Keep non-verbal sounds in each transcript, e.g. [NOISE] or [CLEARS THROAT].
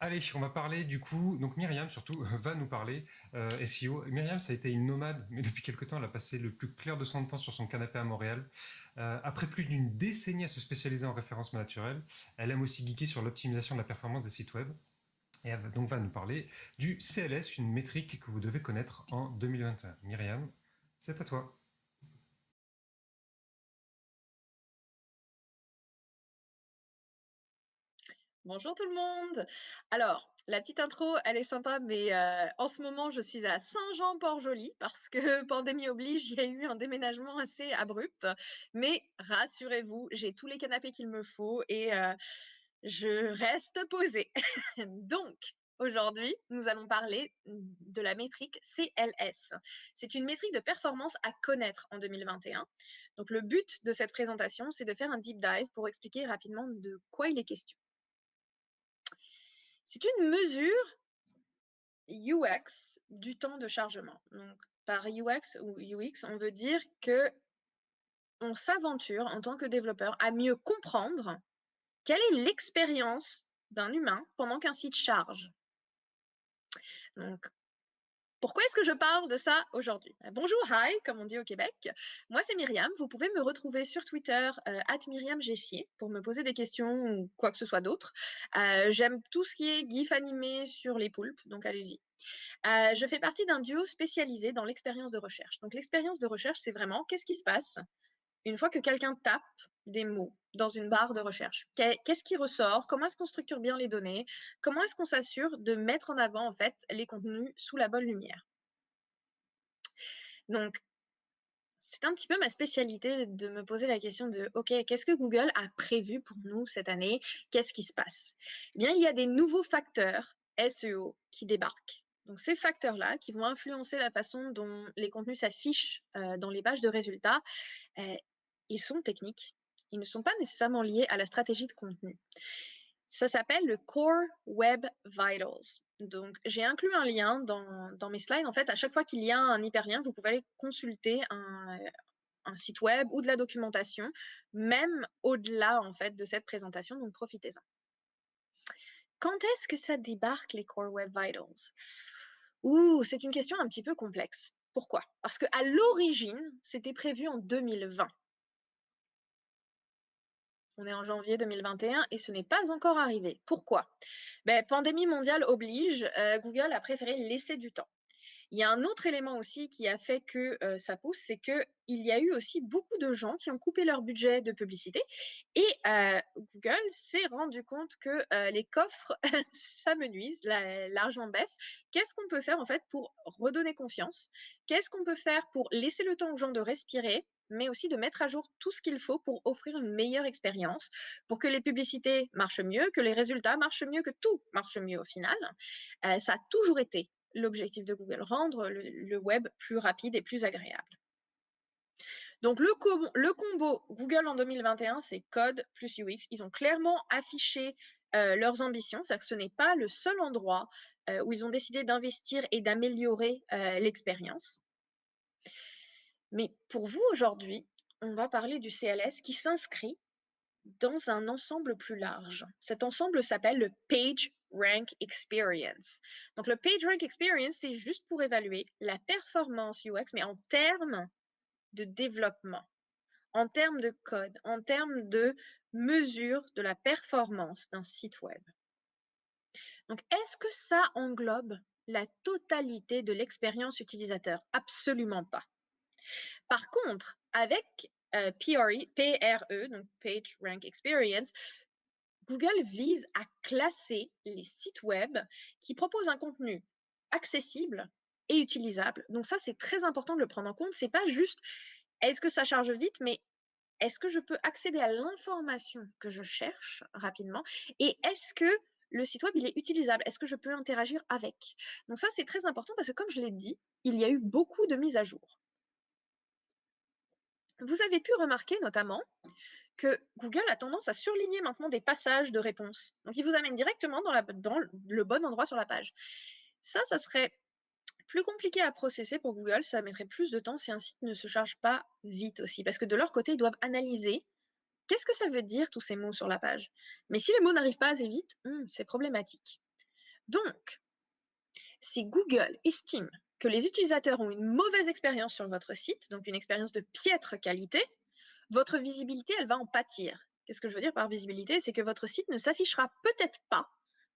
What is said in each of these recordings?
Allez, on va parler du coup, donc Myriam surtout va nous parler euh, SEO. Myriam, ça a été une nomade, mais depuis quelque temps, elle a passé le plus clair de son temps sur son canapé à Montréal. Euh, après plus d'une décennie à se spécialiser en référencement naturel, elle aime aussi geeker sur l'optimisation de la performance des sites web. Et elle donc va nous parler du CLS, une métrique que vous devez connaître en 2021. Myriam, c'est à toi. Bonjour tout le monde. Alors, la petite intro, elle est sympa, mais euh, en ce moment, je suis à Saint-Jean-Port-Joli parce que [LAUGHS] pandémie oblige, il y a eu un déménagement assez abrupt. Mais rassurez-vous, j'ai tous les canapés qu'il me faut et euh, je reste posée. [LAUGHS] Donc, Aujourd'hui, nous allons parler de la métrique CLS. C'est une métrique de performance à connaître en 2021. Donc, le but de cette présentation, c'est de faire un deep dive pour expliquer rapidement de quoi il est question. C'est une mesure UX du temps de chargement. Donc, par UX ou UX, on veut dire que on s'aventure en tant que développeur à mieux comprendre quelle est l'expérience d'un humain pendant qu'un site charge. Pourquoi est-ce que je parle de ça aujourd'hui? Euh, Bonjour, hi, comme on dit au Québec. Moi, c'est Myriam. Vous pouvez me retrouver sur Twitter, euh, Gessier, pour me poser des questions ou quoi que ce soit d'autre. Euh, j'aime tout ce qui est GIF animé sur les poulpes, donc allez-y. je fais partie d'un duo spécialisé dans l'expérience de recherche. Donc, l'expérience de recherche, c'est vraiment qu'est-ce qui se passe? Une fois que quelqu'un tape des mots dans une barre de recherche. Qu'est-ce qui ressort? Comment est-ce qu'on structure bien les données? Comment est-ce qu'on s'assure de mettre en avant en fait les contenus sous la bonne lumière? Donc, c'est un petit peu ma spécialité de me poser la question de OK, qu'est-ce que Google a prévu pour nous cette année? Qu'est-ce qui se passe? Eh bien, il y a des nouveaux facteurs SEO qui débarquent. Donc, ces facteurs-là qui vont influencer la façon dont les contenus s'affichent euh, dans les pages de résultats, euh, ils sont techniques. Ils ne sont pas nécessairement liés à la stratégie de contenu. Ça s'appelle le Core Web Vitals. Donc, j'ai inclus un lien dans, mes slides. En fait, à chaque fois qu'il y a un hyperlien, vous pouvez aller consulter un, site web ou de la documentation, même au-delà en fait de cette présentation. Donc, profitez-en. Quand est-ce que ça débarque les Core Web Vitals? Ouh, c'est une question un petit peu complexe. Pourquoi? Parce qu'à l'origine, c'était prévu en 2020. On est en janvier 2021 et ce n'est pas encore arrivé. Pourquoi? Ben, Pandémie mondiale oblige, euh, Google a préféré laisser du temps. Il y a un autre élément aussi qui a fait que euh, ça pousse, c'est qu'il y a eu aussi beaucoup de gens qui ont coupé leur budget de publicité et euh, Google s'est rendu compte que les coffres [LAUGHS] s'amenuisent, l'argent baisse. Qu'est-ce qu'on peut faire en fait pour redonner confiance? Qu'est-ce qu'on peut faire pour laisser le temps aux gens de respirer? Mais aussi de mettre à jour tout ce qu'il faut pour offrir une meilleure expérience, pour que les publicités marchent mieux, que les résultats marchent mieux, que tout marche mieux au final. Euh, ça a toujours été l'objectif de Google, rendre le, web plus rapide et plus agréable. Donc le, combo Google en 2021, c'est code plus UX. Ils ont clairement affiché euh, leurs ambitions, c'est-à-dire que ce n'est pas le seul endroit euh, où ils ont décidé d'investir et d'améliorer l'expérience. Mais pour vous aujourd'hui, on va parler du CLS qui s'inscrit dans un ensemble plus large. Cet ensemble s'appelle le Page Rank Experience. Donc le Page Rank Experience, c'est juste pour évaluer la performance UX, mais en termes de développement, en termes de code, en termes de mesure de la performance d'un site web. Donc est-ce que ça englobe la totalité de l'expérience utilisateur? Absolument pas. Par contre, avec euh, PRE, PRE, donc Page Rank Experience, Google vise à classer les sites web qui proposent un contenu accessible et utilisable. Donc ça, c'est très important de le prendre en compte. C'est pas juste est-ce que ça charge vite, mais est-ce que je peux accéder à l'information que je cherche rapidement et est-ce que le site web il est utilisable? Est-ce que je peux interagir avec? Donc ça, c'est très important parce que comme je l'ai dit, il y a eu beaucoup de mises à jour. Vous avez pu remarquer notamment que Google a tendance à surligner maintenant des passages de réponses. Donc, il vous amène directement dans, le bon endroit sur la page. Ça, ça serait plus compliqué à processer pour Google. Ça mettrait plus de temps si un site ne se charge pas vite aussi. Parce que de leur côté, ils doivent analyser qu'est-ce que ça veut dire tous ces mots sur la page. Mais si les mots n'arrivent pas assez vite, hmm, c'est problématique. Donc, si Google estime les utilisateurs ont une mauvaise expérience sur votre site, donc une expérience de piètre qualité, votre visibilité, elle va en pâtir. Qu'est-ce que je veux dire par visibilité? C'est que votre site ne s'affichera peut-être pas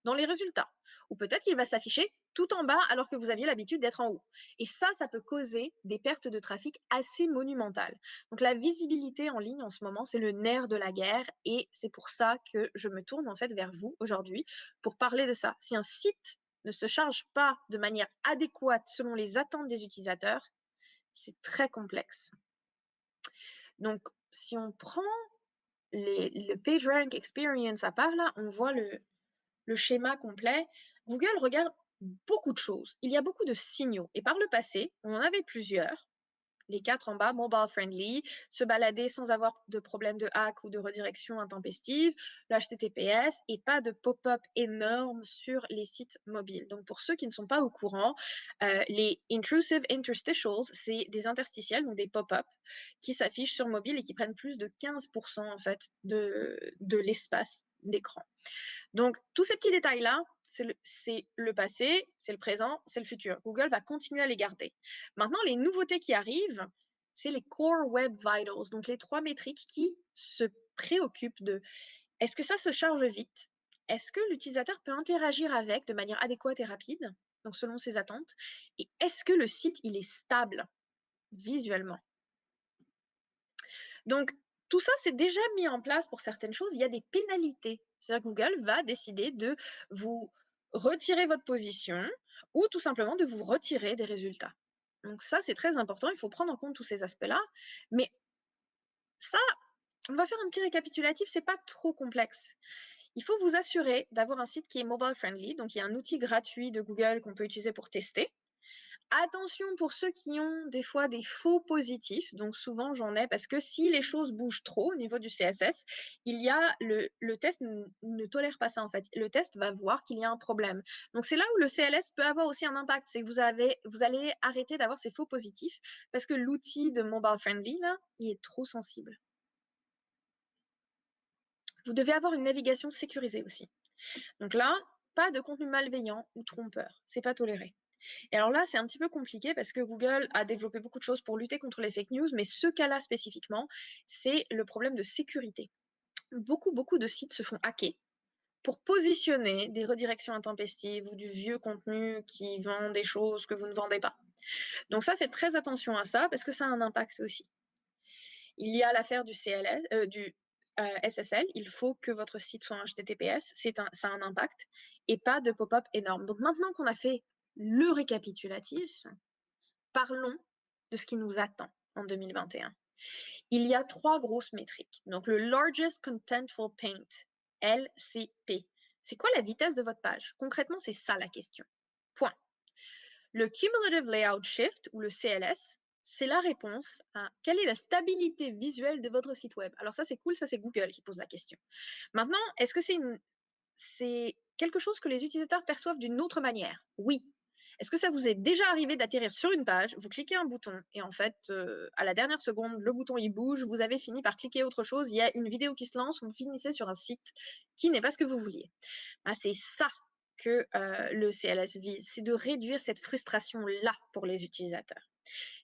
dans les résultats. Ou peut-être qu'il va s'afficher tout en bas alors que vous aviez l'habitude d'être en haut. Et ça, ça peut causer des pertes de trafic assez monumentales. Donc la visibilité en ligne en ce moment, c'est le nerf de la guerre et c'est pour ça que je me tourne en fait vers vous aujourd'hui pour parler de ça. Si un site ne se charge pas de manière adéquate selon les attentes des utilisateurs, c'est très complexe. Donc si on prend le PageRank Experience à part là, on voit le schéma complet, Google regarde beaucoup de choses. Il y a beaucoup de signaux. Et par le passé, on en avait plusieurs. Les quatre en bas, mobile friendly, se balader sans avoir de problème de hack ou de redirection intempestive, le HTTPS et pas de pop-up énorme sur les sites mobiles. Donc pour ceux qui ne sont pas au courant, euh, les intrusive interstitials, c'est des interstitiels, donc des pop-up qui s'affichent sur mobile et qui prennent plus de 15% en fait de, de l'espace d'écran. Donc, tous ces petits détails-là, c'est le, passé, c'est le présent, c'est le futur. Google va continuer à les garder. Maintenant, les nouveautés qui arrivent, c'est les Core Web Vitals, donc les trois métriques qui se préoccupent de est-ce que ça se charge vite? Est-ce que l'utilisateur peut interagir avec de manière adéquate et rapide, donc selon ses attentes? Et est-ce que le site, il est stable visuellement? Donc, tout ça, c'est déjà mis en place pour certaines choses. Il y a des pénalités. C'est-à-dire Google va décider de vous retirer votre position ou tout simplement de vous retirer des résultats. Donc ça, c'est très important. Il faut prendre en compte tous ces aspects-là. Mais ça, on va faire un petit récapitulatif. C'est pas trop complexe. Il faut vous assurer d'avoir un site qui est mobile friendly. Donc, il y a un outil gratuit de Google qu'on peut utiliser pour tester. Attention pour ceux qui ont des fois des faux positifs, donc souvent j'en ai parce que si les choses bougent trop au niveau du CSS, il y a le, test ne tolère pas ça en fait. Le test va voir qu'il y a un problème. Donc c'est là où le CLS peut avoir aussi un impact, c'est que vous allez arrêter d'avoir ces faux positifs parce que l'outil de mobile friendly il est trop sensible. Vous devez avoir une navigation sécurisée aussi. Donc là, pas de contenu malveillant ou trompeur, c'est pas toléré. Et alors là, c'est un petit peu compliqué parce que Google a développé beaucoup de choses pour lutter contre les fake news, mais ce cas-là spécifiquement, c'est le problème de sécurité. Beaucoup, beaucoup de sites se font hacker pour positionner des redirections intempestives ou du vieux contenu qui vend des choses que vous ne vendez pas. Donc ça, faites très attention à ça parce que ça a un impact aussi. Il y a l'affaire du CLS, euh, euh, SSL, il faut que votre site soit un HTTPS, un, ça a un impact, et pas de pop-up énorme. Donc maintenant qu'on a fait le récapitulatif, parlons de ce qui nous attend en 2021. Il y a trois grosses métriques. Donc, le Largest Contentful Paint, LCP. C'est quoi la vitesse de votre page? Concrètement, c'est ça la question. Point. Le Cumulative Layout Shift, ou le CLS, c'est la réponse à quelle est la stabilité visuelle de votre site web. Alors ça, c'est cool, ça, c'est Google qui pose la question. Maintenant, est-ce que c'est c'est quelque chose que les utilisateurs perçoivent d'une autre manière? Oui, est-ce que ça vous est déjà arrivé d'atterrir sur une page, vous cliquez un bouton et en fait, euh, à la dernière seconde, le bouton il bouge, vous avez fini par cliquer autre chose, il y a une vidéo qui se lance, vous finissez sur un site qui n'est pas ce que vous vouliez. Bah, c'est ça que euh, le CLS vise, c'est de réduire cette frustration-là pour les utilisateurs.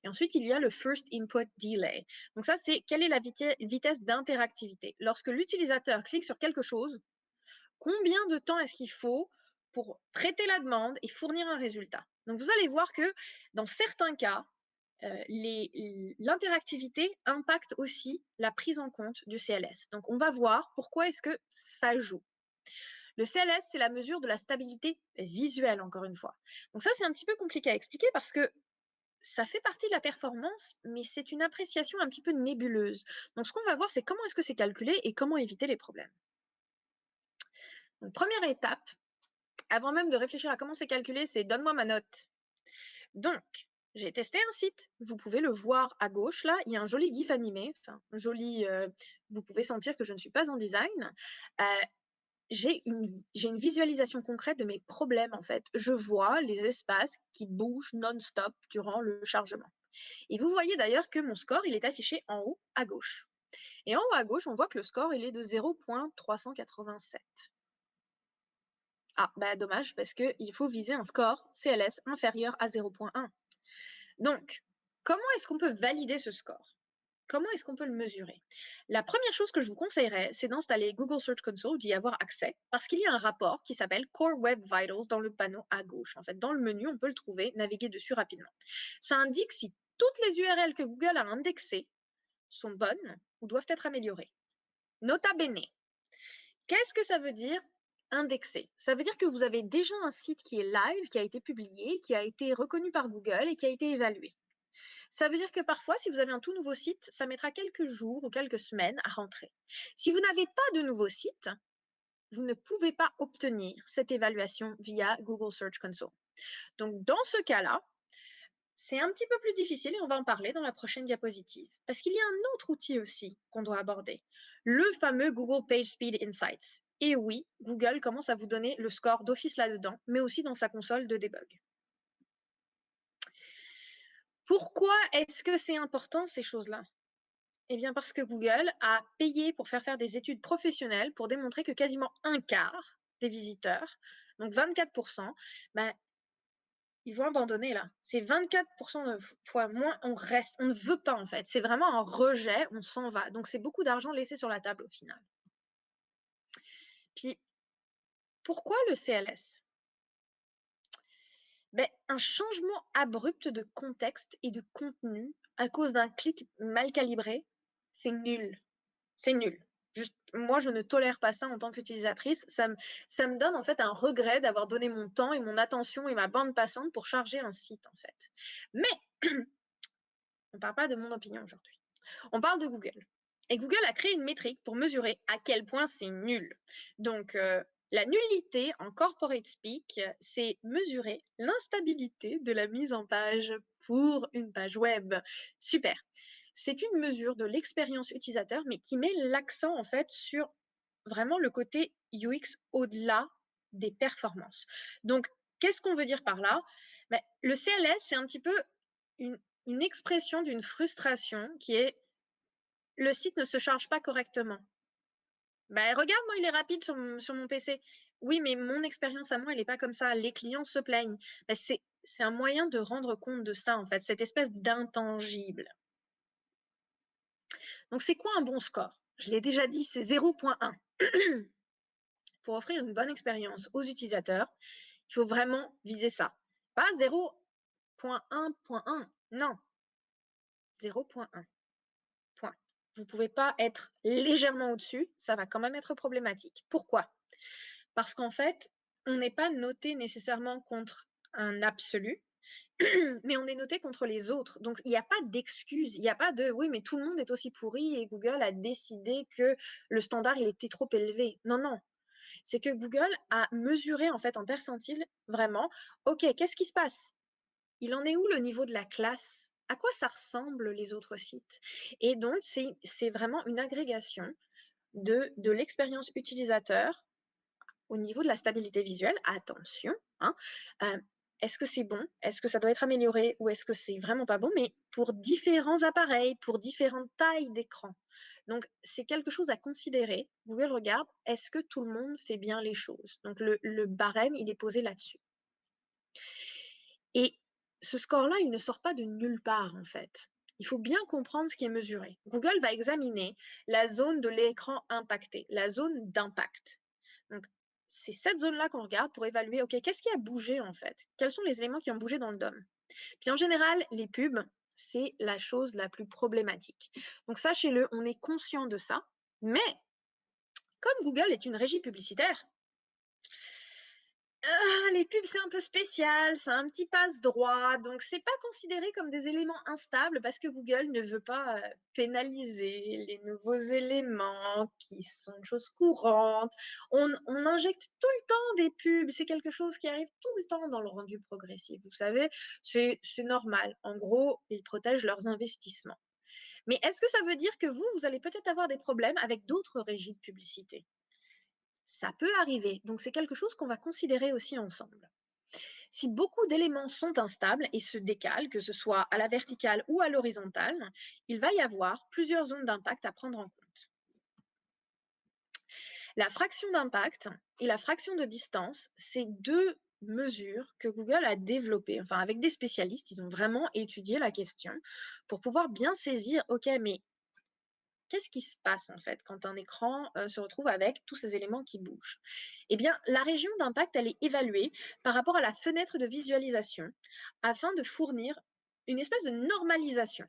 Et ensuite, il y a le First Input Delay. Donc ça, c'est quelle est la vitesse d'interactivité? Lorsque l'utilisateur clique sur quelque chose, combien de temps est-ce qu'il faut pour traiter la demande et fournir un résultat. Donc vous allez voir que dans certains cas, euh, l'interactivité impacte aussi la prise en compte du CLS. Donc on va voir pourquoi est-ce que ça joue. Le CLS, c'est la mesure de la stabilité visuelle, encore une fois. Donc ça, c'est un petit peu compliqué à expliquer parce que ça fait partie de la performance, mais c'est une appréciation un petit peu nébuleuse. Donc ce qu'on va voir, c'est comment est-ce que c'est calculé et comment éviter les problèmes. Première étape, avant même de réfléchir à comment c'est calculé, c'est donne-moi ma note. Donc, j'ai testé un site. Vous pouvez le voir à gauche, là. Il y a un joli GIF animé. Joli. Euh, vous pouvez sentir que je ne suis pas en design. Euh, j'ai une, une, visualisation concrète de mes problèmes, en fait. Je vois les espaces qui bougent non-stop durant le chargement. Et vous voyez d'ailleurs que mon score, il est affiché en haut à gauche. Et en haut à gauche, on voit que le score, il est de 0.387. Ah, bah dommage, parce qu'il faut viser un score CLS inférieur à 0.1. Donc, comment est-ce qu'on peut valider ce score? Comment est-ce qu'on peut le mesurer? La première chose que je vous conseillerais, c'est d'installer Google Search Console, d'y avoir accès, parce qu'il y a un rapport qui s'appelle Core Web Vitals dans le panneau à gauche. En fait, dans le menu, on peut le trouver, naviguer dessus rapidement. Ça indique si toutes les URL que Google a indexées sont bonnes ou doivent être améliorées. Nota bene. Qu'est-ce que ça veut dire? Indexé Ça veut dire que vous avez déjà un site qui est live, qui a été publié, qui a été reconnu par Google et qui a été évalué. Ça veut dire que parfois, si vous avez un tout nouveau site, ça mettra quelques jours ou quelques semaines à rentrer. Si vous n'avez pas de nouveau site, vous ne pouvez pas obtenir cette évaluation via Google Search Console. Donc, dans ce cas-là, c'est un petit peu plus difficile et on va en parler dans la prochaine diapositive. Parce qu'il y a un autre outil aussi qu'on doit aborder, le fameux Google PageSpeed Insights. Et oui, Google commence à vous donner le score d'office là-dedans, mais aussi dans sa console de debug. Pourquoi est-ce que c'est important ces choses-là? Eh bien parce que Google a payé pour faire faire des études professionnelles pour démontrer que quasiment un quart des visiteurs, donc 24%, ben, ils vont abandonner là. C'est 24% de fois moins, on reste, on ne veut pas en fait. C'est vraiment un rejet, on s'en va. Donc c'est beaucoup d'argent laissé sur la table au final. Puis, pourquoi le CLS ben, un changement abrupt de contexte et de contenu à cause d'un clic mal calibré, c'est nul. C'est nul. Moi, je ne tolère pas ça en tant qu'utilisatrice. Ça me, ça me donne en fait un regret d'avoir donné mon temps et mon attention et ma bande passante pour charger un site en fait. Mais [CLEARS THROAT] on ne parle pas de mon opinion aujourd'hui. On parle de Google. Et Google a créé une métrique pour mesurer à quel point c'est nul. Donc, euh, la nullité en corporate speak, c'est mesurer l'instabilité de la mise en page pour une page web. Super. C'est une mesure de l'expérience utilisateur, mais qui met l'accent en fait sur vraiment le côté UX au-delà des performances. Donc, qu'est-ce qu'on veut dire par là? Ben, Le CLS, c'est un petit peu une, une expression d'une frustration qui est le site ne se charge pas correctement. Ben, regarde, moi, il est rapide sur, mon PC. Oui, mais mon expérience à moi, elle n'est pas comme ça. Les clients se plaignent. Ben, c'est, c'est un moyen de rendre compte de ça, en fait, cette espèce d'intangible. Donc, c'est quoi un bon score? Je l'ai déjà dit, c'est 0.1. [CLEARS THROAT] Pour offrir une bonne expérience aux utilisateurs, il faut vraiment viser ça. Pas 0.1.1, non. 0.1 vous ne pouvez pas être légèrement au-dessus, ça va quand même être problématique. Pourquoi? Parce qu'en fait, on n'est pas noté nécessairement contre un absolu, [CLEARS THROAT] mais on est noté contre les autres. Donc, il n'y a pas d'excuse. Il n'y a pas de oui, mais tout le monde est aussi pourri et Google a décidé que le standard, il était trop élevé. Non, non. C'est que Google a mesuré en fait en percentile vraiment, OK, qu'est-ce qui se passe? Il en est où le niveau de la classe? À quoi ça ressemble les autres sites? Et donc, c'est vraiment une agrégation de, de l'expérience utilisateur au niveau de la stabilité visuelle. Attention, hein, euh, est-ce que c'est bon? Est-ce que ça doit être amélioré? Ou est-ce que c'est vraiment pas bon? Mais pour différents appareils, pour différentes tailles d'écran. Donc, c'est quelque chose à considérer. Google regarde, est-ce que tout le monde fait bien les choses? Donc, le, le barème, il est posé là-dessus. Et ce score-là, il ne sort pas de nulle part, en fait. Il faut bien comprendre ce qui est mesuré. Google va examiner la zone de l'écran impacté, la zone d'impact. Donc, c'est cette zone-là qu'on regarde pour évaluer, OK, qu'est-ce qui a bougé en fait? Quels sont les éléments qui ont bougé dans le DOM? Puis en général, les pubs, c'est la chose la plus problématique. Donc sachez-le, on est conscient de ça, mais comme Google est une régie publicitaire, ah, les pubs, c'est un peu spécial, c'est un petit passe-droit, donc c'est pas considéré comme des éléments instables parce que Google ne veut pas pénaliser les nouveaux éléments qui sont une chose courante. On, on injecte tout le temps des pubs, c'est quelque chose qui arrive tout le temps dans le rendu progressif. Vous savez, c'est normal. En gros, ils protègent leurs investissements. Mais est-ce que ça veut dire que vous, vous allez peut-être avoir des problèmes avec d'autres régies de publicité? Ça peut arriver, donc c'est quelque chose qu'on va considérer aussi ensemble. Si beaucoup d'éléments sont instables et se décalent, que ce soit à la verticale ou à l'horizontale, il va y avoir plusieurs zones d'impact à prendre en compte. La fraction d'impact et la fraction de distance, c'est deux mesures que Google a développées. Enfin, avec des spécialistes, ils ont vraiment étudié la question pour pouvoir bien saisir, OK, mais qu'est-ce qui se passe en fait quand un écran se retrouve avec tous ces éléments qui bougent? Eh bien, la région d'impact, elle est évaluée par rapport à la fenêtre de visualisation afin de fournir une espèce de normalisation.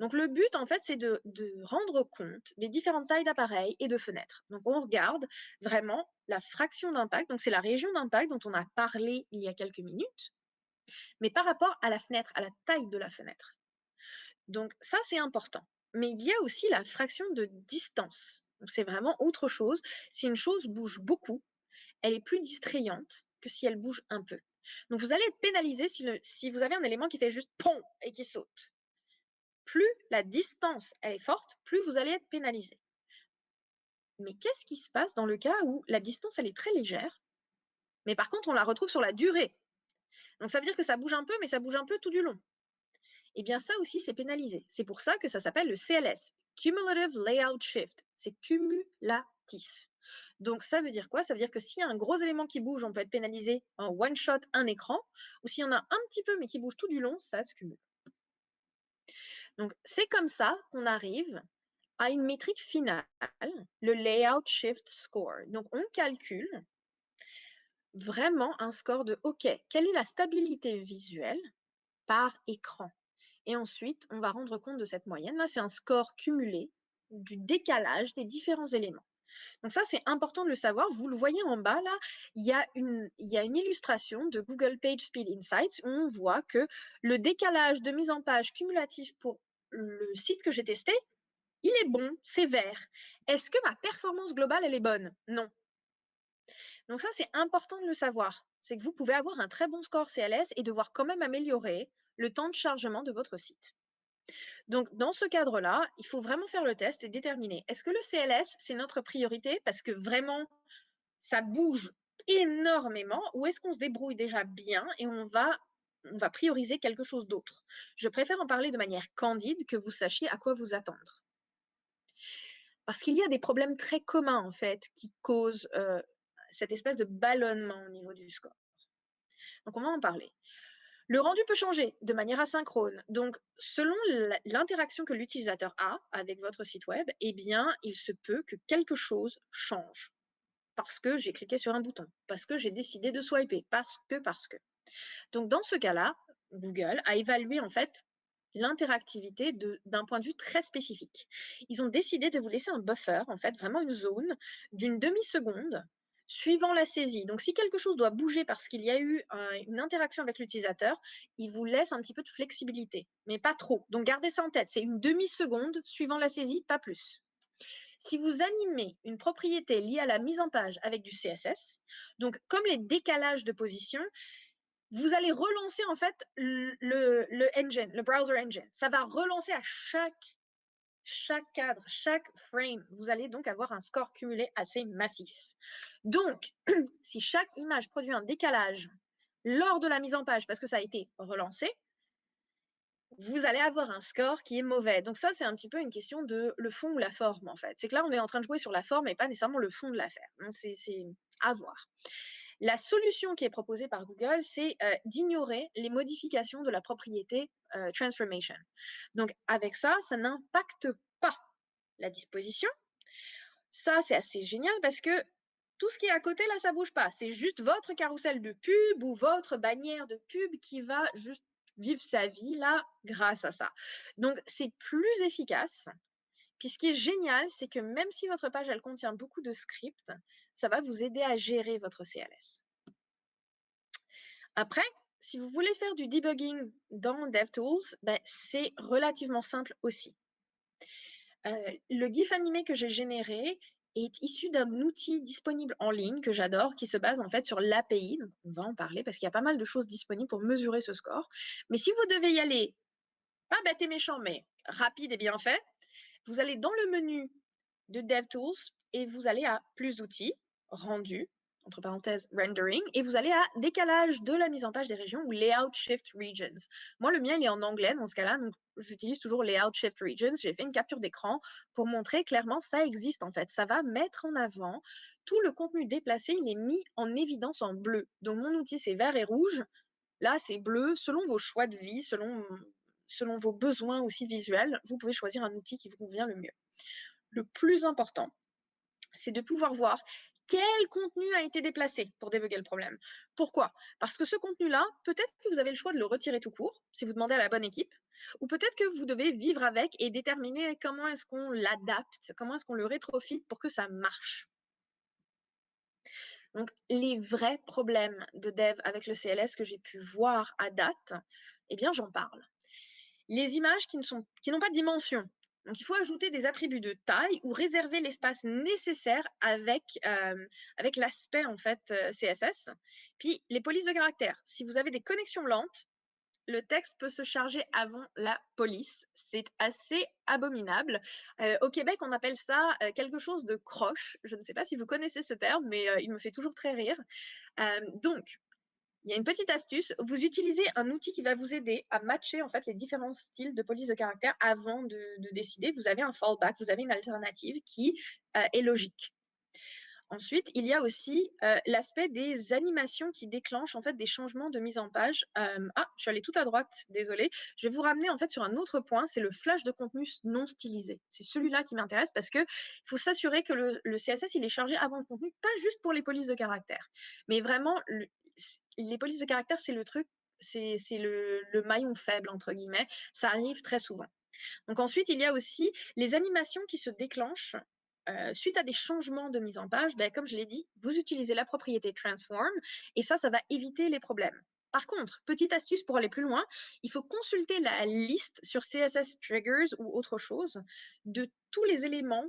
Donc le but, en fait, c'est de, rendre compte des différentes tailles d'appareils et de fenêtres. Donc on regarde vraiment la fraction d'impact, donc c'est la région d'impact dont on a parlé il y a quelques minutes, mais par rapport à la fenêtre, à la taille de la fenêtre. Donc ça, c'est important. Mais il y a aussi la fraction de distance. C'est vraiment autre chose. Si une chose bouge beaucoup, elle est plus distrayante que si elle bouge un peu. Donc vous allez être pénalisé si, vous avez un élément qui fait juste pom et qui saute plus la distance elle est forte, plus vous allez être pénalisé. Mais qu'est-ce qui se passe dans le cas où la distance elle est très légère, mais par contre on la retrouve sur la durée? Donc ça veut dire que ça bouge un peu, mais ça bouge un peu tout du long. Eh bien ça aussi c'est pénalisé. C'est pour ça que ça s'appelle le CLS, Cumulative Layout Shift. C'est cumulatif. Donc ça veut dire quoi? Ça veut dire que s'il y a un gros élément qui bouge, on peut être pénalisé en one shot un écran, ou s'il y en a un petit peu mais qui bouge tout du long, ça se cumule. Donc, c'est comme ça qu'on arrive à une métrique finale, le Layout Shift Score. Donc, on calcule vraiment un score de OK, quelle est la stabilité visuelle par écran? Et ensuite, on va rendre compte de cette moyenne. Là, c'est un score cumulé du décalage des différents éléments. Donc ça, c'est important de le savoir. Vous le voyez en bas, là, il y, a une, illustration de Google Page Speed Insights où on voit que le décalage de mise en page cumulatif pour le site que j'ai testé, il est bon, c'est vert. Est-ce que ma performance globale, elle est bonne? Non. Donc ça, c'est important de le savoir. C'est que vous pouvez avoir un très bon score CLS et devoir quand même améliorer le temps de chargement de votre site. Donc, dans ce cadre-là, il faut vraiment faire le test et déterminer est-ce que le CLS, c'est notre priorité parce que vraiment, ça bouge énormément ou est-ce qu'on se débrouille déjà bien et on va on va prioriser quelque chose d'autre? Je préfère en parler de manière candide que vous sachiez à quoi vous attendre. Parce qu'il y a des problèmes très communs, en fait, qui causent cette espèce de ballonnement au niveau du score. Donc, on va en parler. Le rendu peut changer de manière asynchrone. Donc, selon l'interaction que l'utilisateur a avec votre site web, eh bien, il se peut que quelque chose change. Parce que j'ai cliqué sur un bouton, parce que j'ai décidé de swiper, parce que, parce que. Donc, dans ce cas-là, Google a évalué en fait l'interactivité d'un point de vue très spécifique. Ils ont décidé de vous laisser un buffer, en fait, vraiment une zone d'une demi-seconde suivant la saisie. Donc, si quelque chose doit bouger parce qu'il y a eu une interaction avec l'utilisateur, il vous laisse un petit peu de flexibilité, mais pas trop. Donc, gardez ça en tête. C'est une demi-seconde suivant la saisie, pas plus. Si vous animez une propriété liée à la mise en page avec du CSS, donc comme les décalages de position, vous allez relancer en fait le, engine, le browser engine. Ça va relancer à chaque, chaque cadre, chaque frame. Vous allez donc avoir un score cumulé assez massif. Donc, [CLEARS THROAT] si chaque image produit un décalage lors de la mise en page parce que ça a été relancé, vous allez avoir un score qui est mauvais. Donc ça, c'est un petit peu une question de le fond ou la forme, en fait. C'est que là, on est en train de jouer sur la forme et pas nécessairement le fond de l'affaire. Donc c'est à voir. La solution qui est proposée par Google, c'est euh, d'ignorer les modifications de la propriété euh, transformation. Donc avec ça, ça n'impacte pas la disposition. Ça, c'est assez génial parce que tout ce qui est à côté, là, ça bouge pas. C'est juste votre carrousel de pub ou votre bannière de pub qui va juste vivre sa vie là grâce à ça. Donc, c'est plus efficace. Puis ce qui est génial, c'est que même si votre page, elle contient beaucoup de scripts, ça va vous aider à gérer votre CLS. Après, si vous voulez faire du debugging dans DevTools, ben, c'est relativement simple aussi. Euh, le GIF animé que j'ai généré est issu d'un outil disponible en ligne que j'adore, qui se base en fait sur l'API. On va en parler parce qu'il y a pas mal de choses disponibles pour mesurer ce score. Mais si vous devez y aller, pas bête et méchant, mais rapide et bien fait, vous allez dans le menu de DevTools et vous allez à plus d'outils, rendu, entre parenthèses rendering, et vous allez à décalage de la mise en page des régions ou layout shift regions. Moi, le mien, il est en anglais dans ce cas-là, donc j'utilise toujours layout shift regions. J'ai fait une capture d'écran pour montrer clairement ça existe en fait. Ça va mettre en avant tout le contenu déplacé, il est mis en évidence en bleu. Donc mon outil, c'est vert et rouge. Là, c'est bleu. Selon vos choix de vie, selon, selon vos besoins aussi visuels, vous pouvez choisir un outil qui vous convient le mieux. Le plus important, c'est de pouvoir voir quel contenu a été déplacé pour débugger le problème. Pourquoi? Parce que ce contenu-là, peut-être que vous avez le choix de le retirer tout court, si vous demandez à la bonne équipe, ou peut-être que vous devez vivre avec et déterminer comment est-ce qu'on l'adapte, comment est-ce qu'on le rétrofite pour que ça marche. Donc, les vrais problèmes de dev avec le CLS que j'ai pu voir à date, eh bien, j'en parle. Les images qui n'ont pas de dimension, donc, il faut ajouter des attributs de taille ou réserver l'espace nécessaire avec, avec l'aspect en fait CSS. Puis, les polices de caractère. Si vous avez des connexions lentes, le texte peut se charger avant la police. C'est assez abominable. Au Québec, on appelle ça quelque chose de croche. Je ne sais pas si vous connaissez ce terme, mais il me fait toujours très rire. donc, il y a une petite astuce. Vous utilisez un outil qui va vous aider à matcher en fait les différents styles de police de caractère avant de, décider. Vous avez un fallback, vous avez une alternative qui euh, est logique. Ensuite, il y a aussi euh, l'aspect des animations qui déclenchent en fait des changements de mise en page. Euh, ah, je suis allée tout à droite, désolé. Je vais vous ramener en fait sur un autre point, c'est le flash de contenu non stylisé. C'est celui-là qui m'intéresse parce que il faut s'assurer que le, CSS il est chargé avant le contenu, pas juste pour les polices de caractère, mais vraiment les polices de caractère, c'est le truc, c'est le, maillon faible, entre guillemets. Ça arrive très souvent. Donc ensuite, il y a aussi les animations qui se déclenchent euh, suite à des changements de mise en page. Ben, comme je l'ai dit, vous utilisez la propriété transform et ça, ça va éviter les problèmes. Par contre, petite astuce pour aller plus loin, il faut consulter la liste sur CSS Triggers ou autre chose de tous les éléments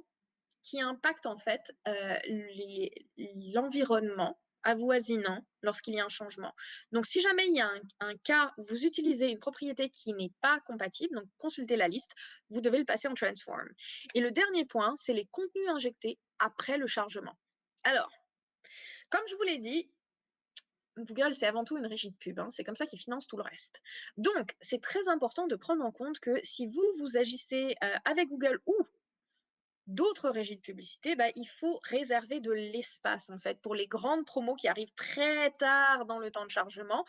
qui impactent en fait euh, l'environnement avoisinant lorsqu'il y a un changement. Donc, si jamais il y a un, cas où vous utilisez une propriété qui n'est pas compatible, donc consultez la liste, vous devez le passer en transform. Et le dernier point, c'est les contenus injectés après le chargement. Alors, comme je vous l'ai dit, Google, c'est avant tout une régie de pub. Hein, c'est comme ça qu'ils financent tout le reste. Donc, c'est très important de prendre en compte que si vous, vous agissez euh, avec Google ou d'autres régies de publicité, bah, il faut réserver de l'espace en fait pour les grandes promos qui arrivent très tard dans le temps de chargement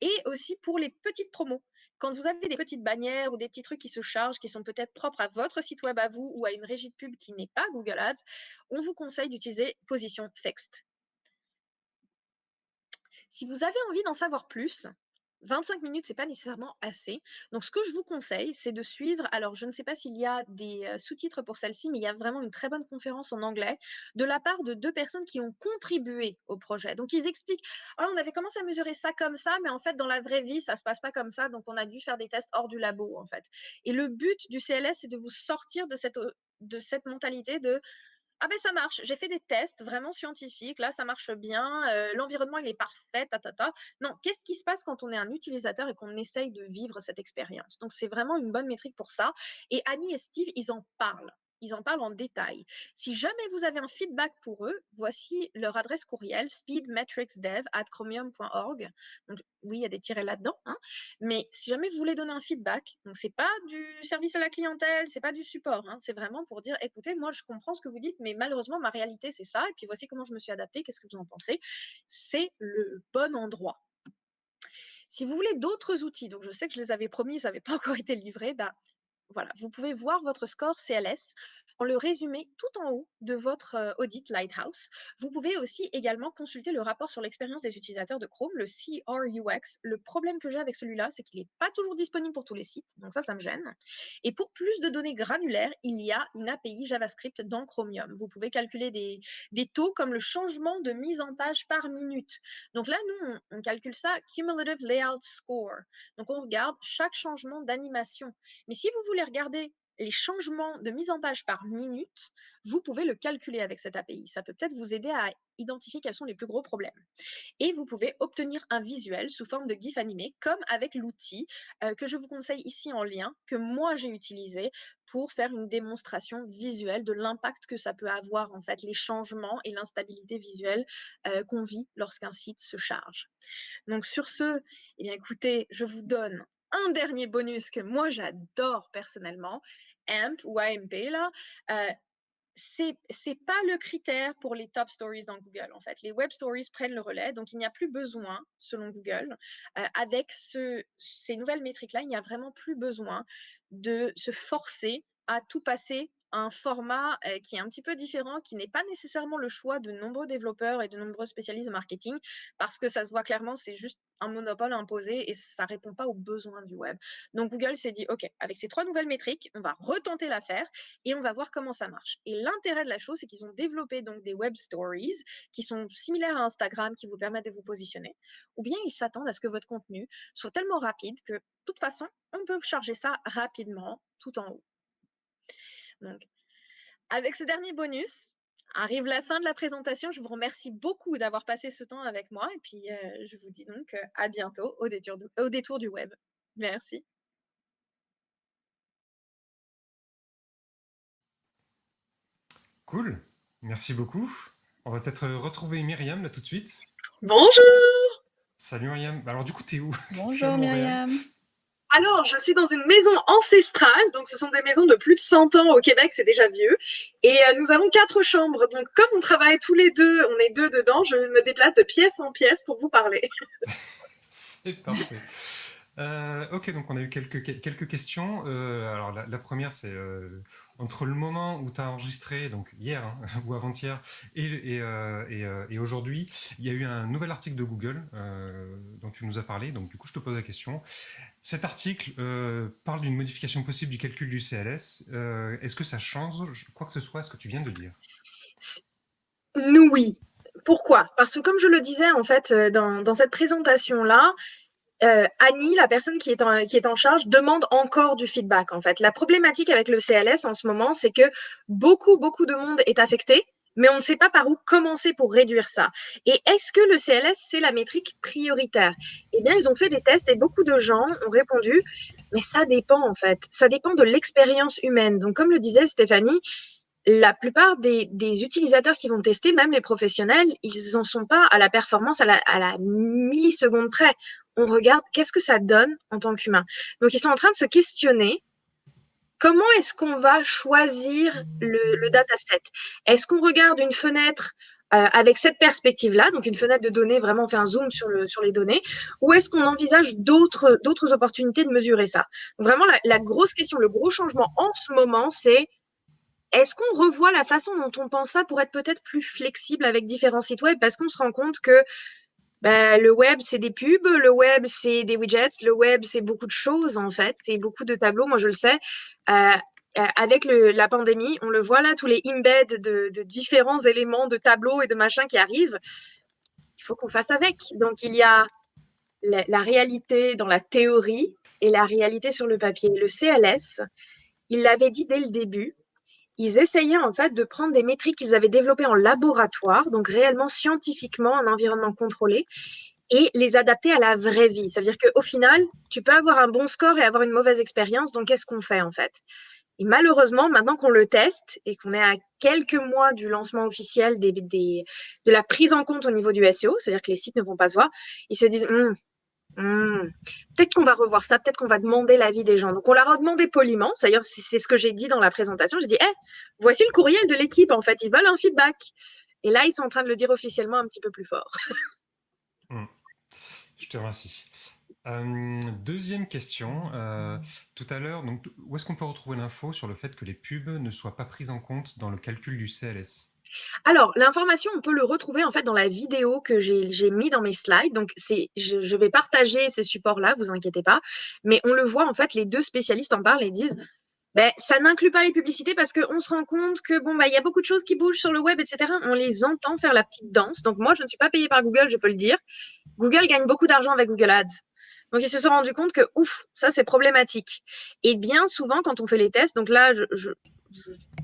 et aussi pour les petites promos. Quand vous avez des petites bannières ou des petits trucs qui se chargent, qui sont peut-être propres à votre site web à vous ou à une régie de pub qui n'est pas Google Ads, on vous conseille d'utiliser position fixed. Si vous avez envie d'en savoir plus, 25 minutes, c'est pas nécessairement assez. Donc, ce que je vous conseille, c'est de suivre. Alors, je ne sais pas s'il y a des sous-titres pour celle-ci, mais il y a vraiment une très bonne conférence en anglais de la part de deux personnes qui ont contribué au projet. Donc, ils expliquent «Ah, on avait commencé à mesurer ça comme ça, mais en fait, dans la vraie vie, ça se passe pas comme ça. Donc, on a dû faire des tests hors du labo, en fait. Et le but du CLS, c'est de vous sortir de cette, de cette mentalité de ah ben ça marche, j'ai fait des tests vraiment scientifiques, là ça marche bien, l'environnement il est parfait, ta, ta, ta. Non, qu'est-ce qui se passe quand on est un utilisateur et qu'on essaye de vivre cette expérience? Donc c'est vraiment une bonne métrique pour ça. Et Annie et Steve, ils en parlent ils en parlent en détail. Si jamais vous avez un feedback pour eux, voici leur adresse courriel speedmetricsdev@chromium.org. Donc oui, il y a des tirets là-dedans, hein. mais si jamais vous voulez donner un feedback, donc c'est pas du service à la clientèle, c'est pas du support, hein. c'est vraiment pour dire écoutez, moi je comprends ce que vous dites, mais malheureusement ma réalité c'est ça, et puis voici comment je me suis adaptée, qu'est-ce que vous en pensez? C'est le bon endroit. Si vous voulez d'autres outils, donc je sais que je les avais promis, ça n'avait pas encore été livré, bah, voilà, vous pouvez voir votre score CLS en le résumé tout en haut de votre audit Lighthouse. Vous pouvez aussi également consulter le rapport sur l'expérience des utilisateurs de Chrome, le CRUX. Le problème que j'ai avec celui-là, c'est qu'il n'est pas toujours disponible pour tous les sites, donc ça, ça me gêne. Et pour plus de données granulaires, il y a une API JavaScript dans Chromium. Vous pouvez calculer des, des taux comme le changement de mise en page par minute. Donc là, nous, on, on calcule ça Cumulative Layout Score. Donc on regarde chaque changement d'animation. Mais si vous voulez regarder les changements de mise en page par minute, vous pouvez le calculer avec cette API. Ça peut peut-être vous aider à identifier quels sont les plus gros problèmes. Et vous pouvez obtenir un visuel sous forme de GIF animé, comme avec l'outil euh, que je vous conseille ici en lien, que moi j'ai utilisé pour faire une démonstration visuelle de l'impact que ça peut avoir, en fait, les changements et l'instabilité visuelle euh, qu'on vit lorsqu'un site se charge. Donc sur ce, eh bien, écoutez, je vous donne un dernier bonus que moi j'adore personnellement, AMP ou AMP là, euh, c'est c'est pas le critère pour les top stories dans Google en fait. Les web stories prennent le relais, donc il n'y a plus besoin, selon Google, euh, avec ce, ces nouvelles métriques là, il n'y a vraiment plus besoin de se forcer à tout passer un format qui est un petit peu différent, qui n'est pas nécessairement le choix de nombreux développeurs et de nombreux spécialistes de marketing, parce que ça se voit clairement, c'est juste un monopole imposé et ça ne répond pas aux besoins du web. Donc Google s'est dit, OK, avec ces trois nouvelles métriques, on va retenter l'affaire et on va voir comment ça marche. Et l'intérêt de la chose, c'est qu'ils ont développé donc des web stories qui sont similaires à Instagram, qui vous permettent de vous positionner, ou bien ils s'attendent à ce que votre contenu soit tellement rapide que, de toute façon, on peut charger ça rapidement tout en haut. Donc, avec ce dernier bonus, arrive la fin de la présentation. Je vous remercie beaucoup d'avoir passé ce temps avec moi et puis euh, je vous dis donc euh, à bientôt au détour, du, au détour du web. Merci. Cool, merci beaucoup. On va peut-être retrouver Myriam là tout de suite. Bonjour Salut Myriam. Alors du coup, t'es où? [LAUGHS] Bonjour Myriam. Alors, je suis dans une maison ancestrale, donc ce sont des maisons de plus de 100 ans au Québec, c'est déjà vieux. Et euh, nous avons quatre chambres, donc comme on travaille tous les deux, on est deux dedans, je me déplace de pièce en pièce pour vous parler. [LAUGHS] Euh, ok, donc on a eu quelques, quelques questions. Euh, alors la, première, c'est entre le moment où tu as enregistré, donc hier hein, [LAUGHS] ou avant-hier, et, aujourd'hui, il y a eu un nouvel article de Google dont tu nous as parlé. Donc du coup, je te pose la question. Cet article parle d'une modification possible du calcul du CLS. Est-ce que ça change quoi que ce soit ce que tu viens de dire? Nous, oui. Pourquoi? Parce que comme je le disais en fait dans, dans cette présentation-là, euh, Annie, la personne qui est, en, charge, demande encore du feedback. En fait, la problématique avec le CLS en ce moment, c'est que beaucoup, beaucoup de monde est affecté, mais on ne sait pas par où commencer pour réduire ça. Et est-ce que le CLS, c'est la métrique prioritaire? Eh bien, ils ont fait des tests et beaucoup de gens ont répondu, mais ça dépend en fait. Ça dépend de l'expérience humaine. Donc, comme le disait Stéphanie, la plupart des, utilisateurs qui vont tester, même les professionnels, ils n'en sont pas à la performance à la milliseconde près. On regarde qu'est-ce que ça donne en tant qu'humain. Donc, ils sont en train de se questionner comment est-ce qu'on va choisir le, dataset? Est-ce qu'on regarde une fenêtre euh, avec cette perspective-là, donc une fenêtre de données, vraiment on fait un zoom sur, le, sur les données, ou est-ce qu'on envisage d'autres opportunités de mesurer ça? Vraiment, la grosse question, le gros changement en ce moment, c'est est-ce qu'on revoit la façon dont on pense ça pour être peut-être plus flexible avec différents sites web? Parce qu'on se rend compte que bah, le web, c'est des pubs, le web, c'est des widgets, le web, c'est beaucoup de choses en fait, c'est beaucoup de tableaux, moi je le sais. Euh, euh, avec la pandémie, on le voit là, tous les embeds de, différents éléments de tableaux et de machins qui arrivent. Il faut qu'on fasse avec. Donc il y a la réalité dans la théorie et la réalité sur le papier. Le CLS, il l'avait dit dès le début, ils essayaient en fait de prendre des métriques qu'ils avaient développées en laboratoire, donc réellement scientifiquement, en environnement contrôlé, et les adapter à la vraie vie. Ça veut dire qu'au final, tu peux avoir un bon score et avoir une mauvaise expérience, donc qu'est-ce qu'on fait en fait? Et malheureusement, maintenant qu'on le teste et qu'on est à quelques mois du lancement officiel de la prise en compte au niveau du SEO, c'est-à-dire que les sites ne vont pas se voir, ils se disent hum, Mmh. Peut-être qu'on va revoir ça, peut-être qu'on va demander l'avis des gens. Donc, on leur a demandé poliment. D'ailleurs, c'est ce que j'ai dit dans la présentation. J'ai dit, eh, voici le courriel de l'équipe. En fait, ils veulent un feedback. Et là, ils sont en train de le dire officiellement un petit peu plus fort. [LAUGHS] Mmh. Je te remercie. deuxième question. Euh, tout à l'heure, où est-ce qu'on peut retrouver l'info sur le fait que les pubs ne soient pas prises en compte dans le calcul du CLS alors, l'information, on peut le retrouver en fait dans la vidéo que j'ai mis dans mes slides. Donc, je, vais partager ces supports-là, vous inquiétez pas. Mais on le voit en fait, les deux spécialistes en parlent et disent, ben, ça n'inclut pas les publicités parce qu'on se rend compte que bon, bah, il y a beaucoup de choses qui bougent sur le web, etc. On les entend faire la petite danse. Donc, moi, je ne suis pas payée par Google, je peux le dire. Google gagne beaucoup d'argent avec Google Ads. Donc, ils se sont rendus compte que, ouf, ça, c'est problématique. Et bien souvent, quand on fait les tests, donc là, je,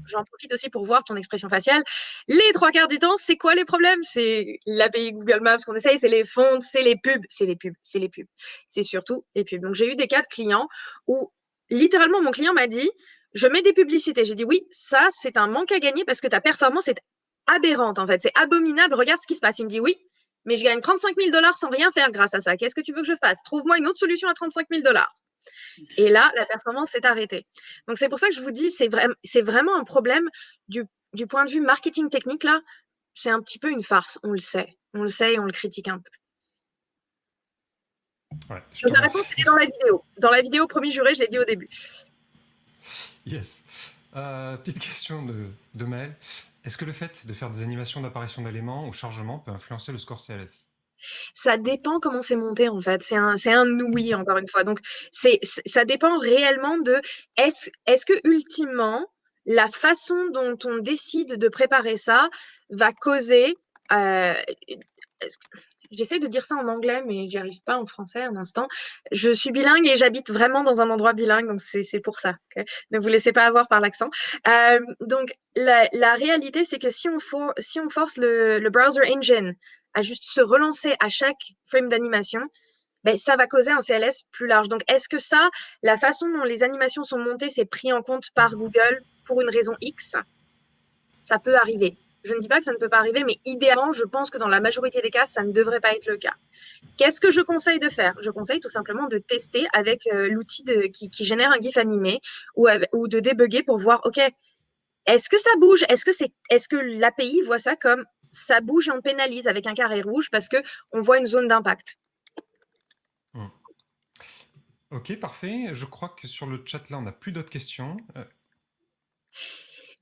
j'en profite aussi pour voir ton expression faciale. Les trois quarts du temps, c'est quoi les problèmes? C'est l'API Google Maps qu'on essaye, c'est les fonds, c'est les pubs, c'est les pubs, c'est les pubs. C'est surtout les pubs. Donc, j'ai eu des cas de clients où littéralement, mon client m'a dit, je mets des publicités. J'ai dit, oui, ça, c'est un manque à gagner parce que ta performance est aberrante, en fait. C'est abominable. Regarde ce qui se passe. Il me dit, oui, mais je gagne 35 000 dollars sans rien faire grâce à ça. Qu'est-ce que tu veux que je fasse? Trouve-moi une autre solution à 35 000 dollars. Et là, la performance s'est arrêtée. Donc, c'est pour ça que je vous dis, c'est vraiment un problème du, point de vue marketing technique. Là, c'est un petit peu une farce. On le sait. On le sait et on le critique un peu. la réponse était dans la vidéo. Dans la vidéo, premier juré, je l'ai dit au début. Yes. Euh, petite question de, de Maël. Est-ce que le fait de faire des animations d'apparition d'éléments au chargement peut influencer le score CLS ça dépend comment c'est monté en fait. C'est un, un oui encore une fois. Donc c'est, ça dépend réellement de est-ce, est-ce que ultimement la façon dont on décide de préparer ça va causer euh, J'essaie de dire ça en anglais, mais j'y arrive pas en français un instant. Je suis bilingue et j'habite vraiment dans un endroit bilingue, donc c'est pour ça. Ne vous laissez pas avoir par l'accent. Euh, donc, la, réalité, c'est que si on, for, si on force le, browser engine à juste se relancer à chaque frame d'animation, ben, ça va causer un CLS plus large. Donc, est-ce que ça, la façon dont les animations sont montées, c'est pris en compte par Google pour une raison X? Ça peut arriver. Je ne dis pas que ça ne peut pas arriver, mais idéalement, je pense que dans la majorité des cas, ça ne devrait pas être le cas. Qu'est-ce que je conseille de faire? Je conseille tout simplement de tester avec euh, l'outil qui, génère un GIF animé ou, ou de débugger pour voir, OK, est-ce que ça bouge? Est-ce que, c'est, est-ce que l'API voit ça comme ça bouge et on pénalise avec un carré rouge parce qu'on voit une zone d'impact hmm. Ok, parfait. Je crois que sur le chat, là, on n'a plus d'autres questions. Euh,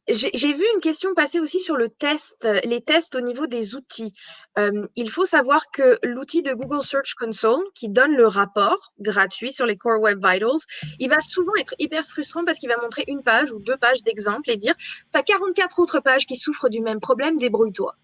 j'ai vu une question passer aussi sur le test, euh, les tests au niveau des outils. Euh, il faut savoir que l'outil de Google Search Console, qui donne le rapport gratuit sur les Core Web Vitals, il va souvent être hyper frustrant parce qu'il va montrer une page ou deux pages d'exemple et dire, tu as 44 autres pages qui souffrent du même problème, débrouille-toi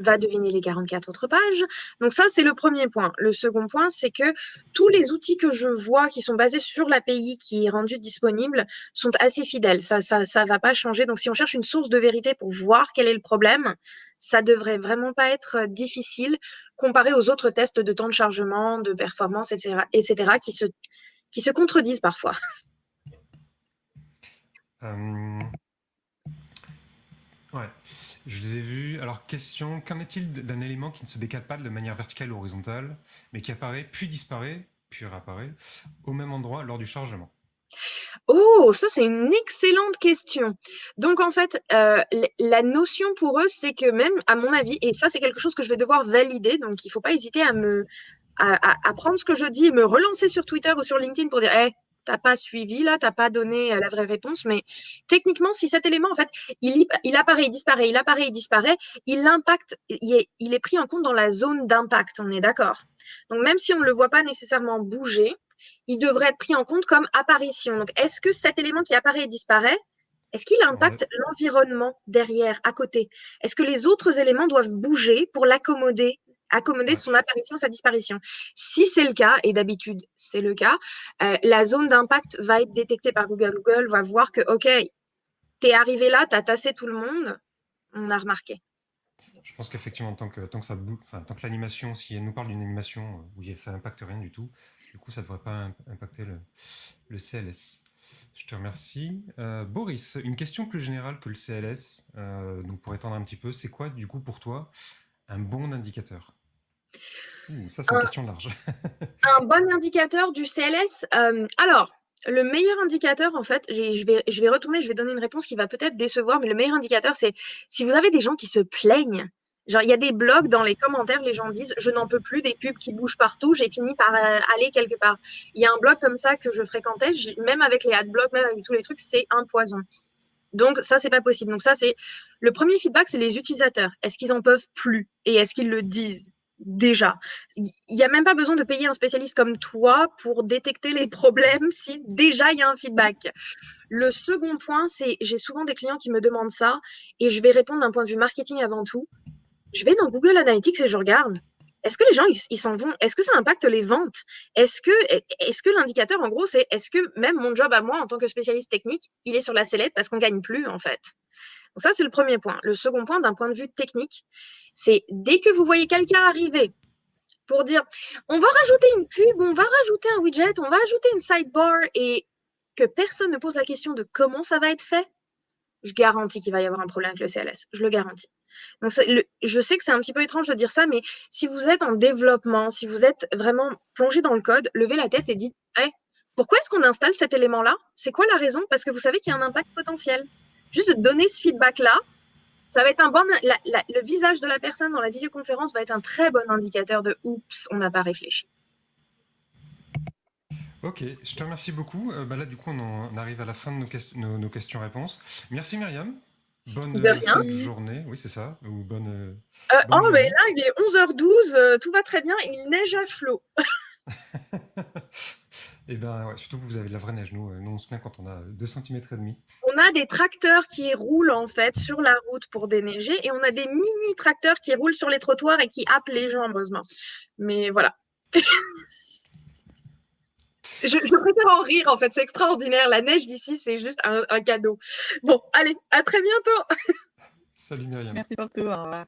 va deviner les 44 autres pages. Donc ça, c'est le premier point. Le second point, c'est que tous les outils que je vois qui sont basés sur l'API qui est rendu disponible sont assez fidèles. Ça ça, ça va pas changer. Donc si on cherche une source de vérité pour voir quel est le problème, ça devrait vraiment pas être difficile comparé aux autres tests de temps de chargement, de performance, etc., etc., qui se, qui se contredisent parfois. Euh, ouais. Je les ai vus. Alors, question, qu'en est-il d'un élément qui ne se décale pas de manière verticale ou horizontale, mais qui apparaît, puis disparaît, puis réapparaît, au même endroit lors du chargement? Oh, ça c'est une excellente question. Donc en fait, euh, la notion pour eux, c'est que même, à mon avis, et ça c'est quelque chose que je vais devoir valider, donc il ne faut pas hésiter à me prendre ce que je dis et me relancer sur Twitter ou sur LinkedIn pour dire, hey, t'as pas suivi là, t'as pas donné euh, la vraie réponse. Mais techniquement, si cet élément, en fait, il, il apparaît, il disparaît, il apparaît, il disparaît, il impacte, il est, il est pris en compte dans la zone d'impact. On est d'accord? Donc même si on ne le voit pas nécessairement bouger, il devrait être pris en compte comme apparition. Donc est-ce que cet élément qui apparaît et disparaît, est-ce qu'il impacte l'environnement derrière, à côté? Est-ce que les autres éléments doivent bouger pour l'accommoder accommoder son apparition, sa disparition. Si c'est le cas, et d'habitude c'est le cas, euh, la zone d'impact va être détectée par Google. Google va voir que, OK, tu es arrivé là, tu as tassé tout le monde, on a remarqué. Je pense qu'effectivement, tant que, tant que, ça, enfin, tant que l'animation, si elle nous parle d'une animation euh, où ça n'impacte rien du tout, du coup, ça ne devrait pas impacter le, le, CLS. Je te remercie. Euh, Boris, une question plus générale que le CLS, donc pour étendre un petit peu, c'est quoi, du coup, pour toi, un bon indicateur? Ça, c'est une question large. [LAUGHS] un bon indicateur du CLS. Euh, alors, le meilleur indicateur, en fait, je vais, je vais retourner, je vais donner une réponse qui va peut-être décevoir, mais le meilleur indicateur, c'est si vous avez des gens qui se plaignent. Genre, il y a des blogs dans les commentaires, les gens disent Je n'en peux plus des pubs qui bougent partout, j'ai fini par euh, aller quelque part. Il y a un blog comme ça que je fréquentais, même avec les adblocks, même avec tous les trucs, c'est un poison. Donc, ça, c'est pas possible. Donc, ça, c'est le premier feedback, c'est les utilisateurs. Est-ce qu'ils en peuvent plus? Et est-ce qu'ils le disent? Déjà. Il n'y a même pas besoin de payer un spécialiste comme toi pour détecter les [LAUGHS] problèmes si déjà il y a un feedback. Le second point, c'est j'ai souvent des clients qui me demandent ça et je vais répondre d'un point de vue marketing avant tout. Je vais dans Google Analytics et je regarde est-ce que les gens, ils s'en vont? Est-ce que ça impacte les ventes? Est-ce que, l'indicateur, en gros, c'est est-ce que même mon job à moi, en tant que spécialiste technique, il est sur la sellette parce qu'on gagne plus, en fait? Donc ça, c'est le premier point. Le second point, d'un point de vue technique, c'est dès que vous voyez quelqu'un arriver pour dire on va rajouter une pub, on va rajouter un widget, on va ajouter une sidebar et que personne ne pose la question de comment ça va être fait, je garantis qu'il va y avoir un problème avec le CLS. Je le garantis. Je sais que c'est un petit peu étrange de dire ça, mais si vous êtes en développement, si vous êtes vraiment plongé dans le code, levez la tête et dites pourquoi est-ce qu'on installe cet élément-là? C'est quoi la raison? Parce que vous savez qu'il y a un impact potentiel. Juste donner ce feedback-là, ça va être un bon. le visage de la personne dans la visioconférence va être un très bon indicateur de oups, on n'a pas réfléchi. Ok, je te remercie beaucoup. Euh, bah là, du coup, on, arrive à la fin de nos, nos questions-réponses. Merci Myriam. Bonne journée, oui c'est ça, ou bonne. Euh, euh, oh mais là il est 11h12, euh, tout va très bien, il neige à flot. [LAUGHS] et eh ben ouais, surtout vous avez de la vraie neige, nous, nous on se met quand on a 2 cm et demi. On a des tracteurs qui roulent en fait sur la route pour déneiger et on a des mini tracteurs qui roulent sur les trottoirs et qui happent les gens heureusement. Mais voilà. [LAUGHS] Je, préfère en rire, en fait. C'est extraordinaire. La neige d'ici, c'est juste un, un, cadeau. Bon, allez, à très bientôt. [LAUGHS] Salut Myriam. Merci pour tout. Au revoir.